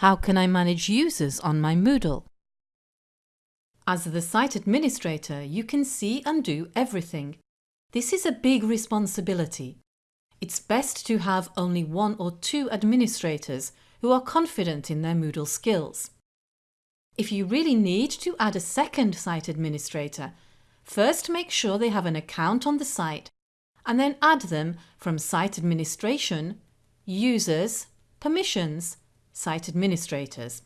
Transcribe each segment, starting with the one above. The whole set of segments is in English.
How can I manage users on my Moodle? As the site administrator, you can see and do everything. This is a big responsibility. It's best to have only one or two administrators who are confident in their Moodle skills. If you really need to add a second site administrator, first make sure they have an account on the site and then add them from Site Administration, Users, Permissions, Site Administrators.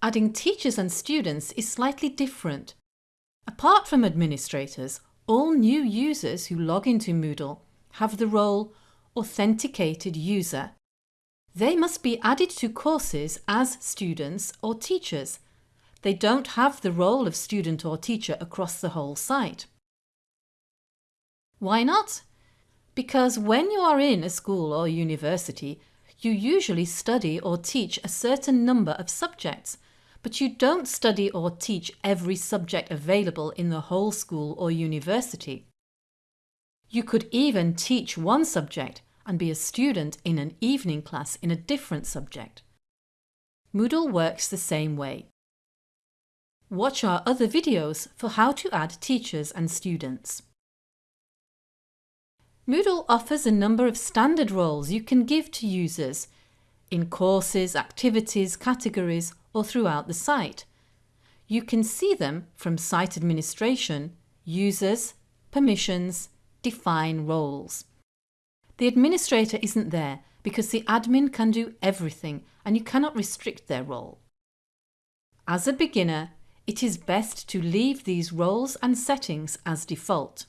Adding teachers and students is slightly different. Apart from administrators, all new users who log into Moodle have the role Authenticated User. They must be added to courses as students or teachers. They don't have the role of student or teacher across the whole site. Why not? Because when you are in a school or university, you usually study or teach a certain number of subjects, but you don't study or teach every subject available in the whole school or university. You could even teach one subject and be a student in an evening class in a different subject. Moodle works the same way. Watch our other videos for how to add teachers and students. Moodle offers a number of standard roles you can give to users in courses, activities, categories or throughout the site. You can see them from Site Administration, Users, Permissions, Define Roles. The administrator isn't there because the admin can do everything and you cannot restrict their role. As a beginner, it is best to leave these roles and settings as default.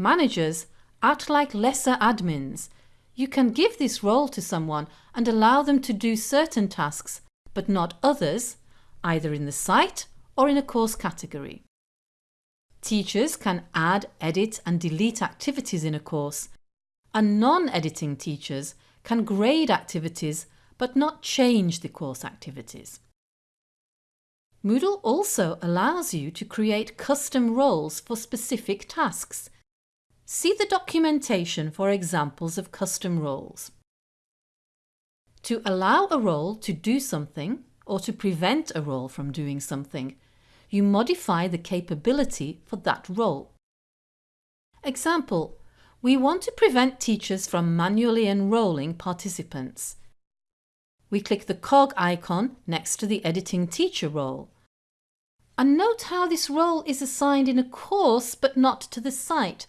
Managers act like lesser admins. You can give this role to someone and allow them to do certain tasks, but not others, either in the site or in a course category. Teachers can add, edit and delete activities in a course, and non-editing teachers can grade activities but not change the course activities. Moodle also allows you to create custom roles for specific tasks See the documentation for examples of custom roles. To allow a role to do something or to prevent a role from doing something, you modify the capability for that role. Example, we want to prevent teachers from manually enrolling participants. We click the cog icon next to the editing teacher role. And note how this role is assigned in a course but not to the site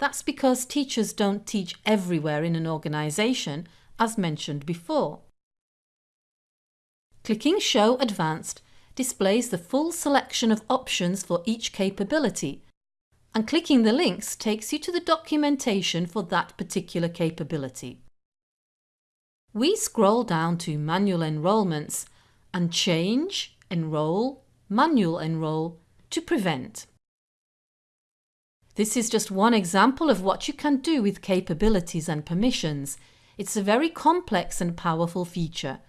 that's because teachers don't teach everywhere in an organisation, as mentioned before. Clicking Show Advanced displays the full selection of options for each capability, and clicking the links takes you to the documentation for that particular capability. We scroll down to Manual Enrolments and change Enroll, Manual Enroll to Prevent. This is just one example of what you can do with capabilities and permissions. It's a very complex and powerful feature.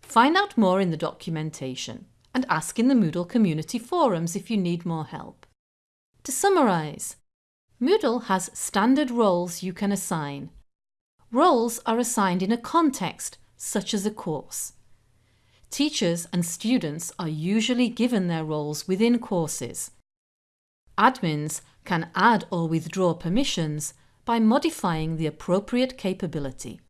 Find out more in the documentation and ask in the Moodle community forums if you need more help. To summarise, Moodle has standard roles you can assign. Roles are assigned in a context, such as a course. Teachers and students are usually given their roles within courses. Admins can add or withdraw permissions by modifying the appropriate capability.